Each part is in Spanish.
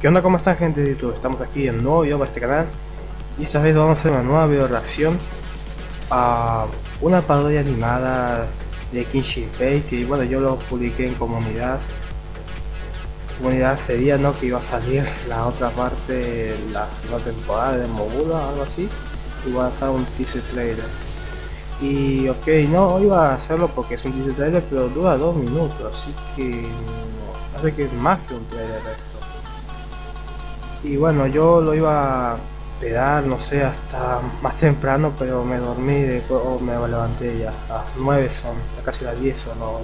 ¿Qué onda? ¿Cómo están gente de YouTube? Estamos aquí en nuevo video para este canal Y esta vez vamos a hacer una nueva video reacción A una parodia animada de Kenshin Pei Que bueno, yo lo publiqué en comunidad Comunidad sería ¿no? Que iba a salir la otra parte, la temporada de Mogula algo así Y va a estar un teaser trailer y ok, no iba a hacerlo porque es un teaser trailer pero dura dos minutos Así que... hace que es más que un trailer y bueno yo lo iba a esperar no sé hasta más temprano pero me dormí y después oh, me levanté ya a las 9 son casi las 10 o no.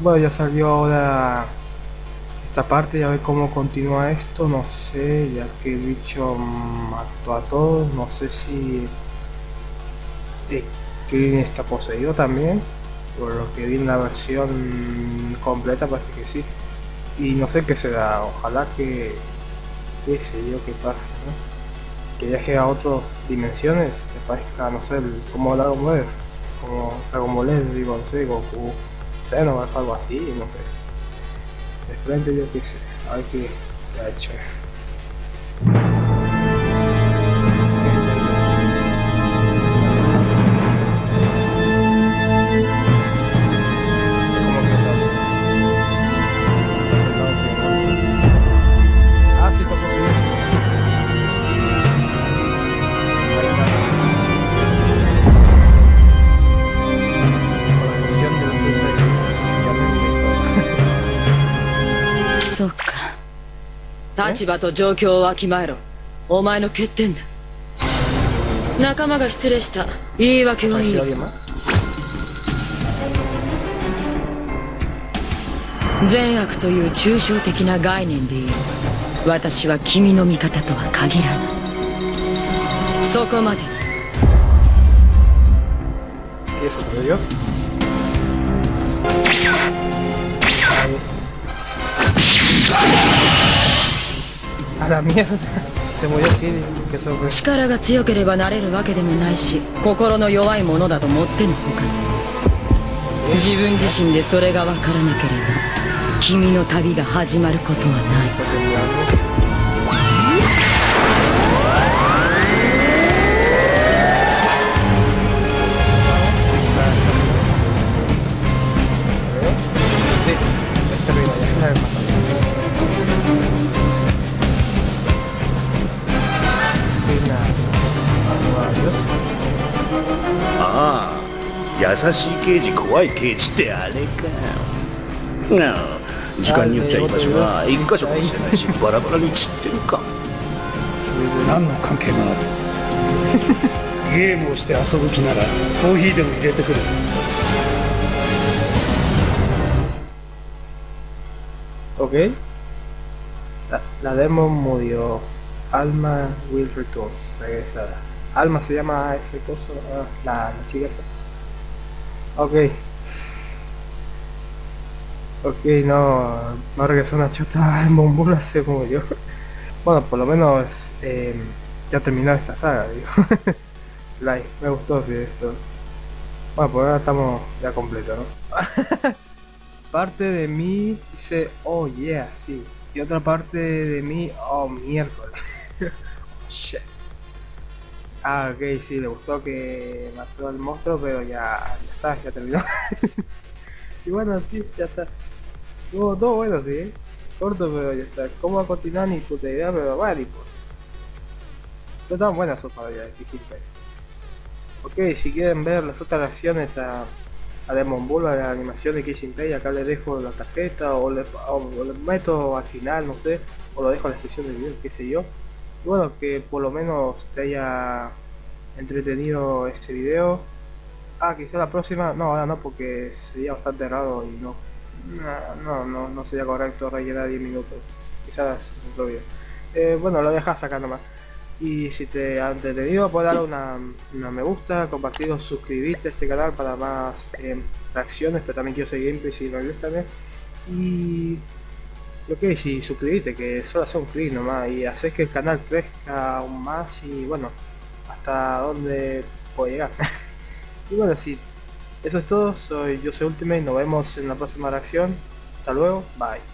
Bueno ya salió ahora esta parte ya ver cómo continúa esto no sé ya que el bicho mató a todos no sé si Kirin está poseído también por lo que vi en la versión completa parece que sí. Y no sé qué será ojalá que qué sé yo qué pasa, ¿no? Que viaje a otras dimensiones, se parezca, no sé, como Dragon Ball, como Dragon Ball, digo, no sé, Goku, Xenoverse, algo así, no sé. De frente yo qué sé, a ver qué ha hecho. ¿Eh? 立場と状況をわきまえろ。お前の欠点だ。仲間が失礼した。言い訳はいい。善悪という抽象的な概念でいい私は君の味方とは限らない。そこまで。¿Y eso, por Dios? La mierda. Se murió Kiri, que sobre. 力が強ければなれるわけでもないし心の弱いものだともってのほか自分自身でそれが分からなければ君の旅が始まることはないああ優しい刑事怖い刑事ってあれかなあ時間によっちゃ居場所が一箇所かもしれないしバラバラに散ってるか何の関係があるゲームをして遊ぶ気ならコーヒーでも入れてくる Ok. La, la demo murió. Alma will returns. Regresa. Alma se llama ese coso. ah, la, la chica esa. Ok. Ok, no. No regresó una chota en Bombula se murió. Bueno, por lo menos eh, ya terminó esta saga, digo. like, me gustó esto. Bueno, pues ahora estamos ya completos, ¿no? parte de mí dice, oh yeah, sí. Y otra parte de mí, oh miércoles. Shit. Ah, ok, sí, le gustó que mató al monstruo, pero ya, ya está, ya terminó. y bueno, sí, ya está. Tuvo todo bueno, sí, ¿eh? corto, pero ya está. ¿Cómo va a continuar? Ni puta idea, pero y pues. No estaban buenas sus parodias de Kijinpei. Ok, si quieren ver las otras reacciones a Demon Bull, a la animación de Kishin Pei, acá le dejo la tarjeta o le meto al final, no sé, o lo dejo en la descripción del video, qué sé yo. Y bueno, que por lo menos te haya entretenido este video. Ah, quizá la próxima, no, ahora no, porque sería bastante raro y no, no, no, no sería correcto rellenar 10 minutos. Quizás otro video. Eh, bueno, lo dejas acá nomás. Y si te ha entretenido, puedes dar una, una, me gusta, compartirlo, suscribirte a este canal para más eh, reacciones, pero también quiero seguir gameplay si me gusta también. Y ok, si suscribirte, que solo hace un clic nomás y haces que el canal crezca aún más y bueno, hasta donde puedo llegar. y bueno, si eso es todo, soy yo soy Ultimate, nos vemos en la próxima reacción. Hasta luego, bye.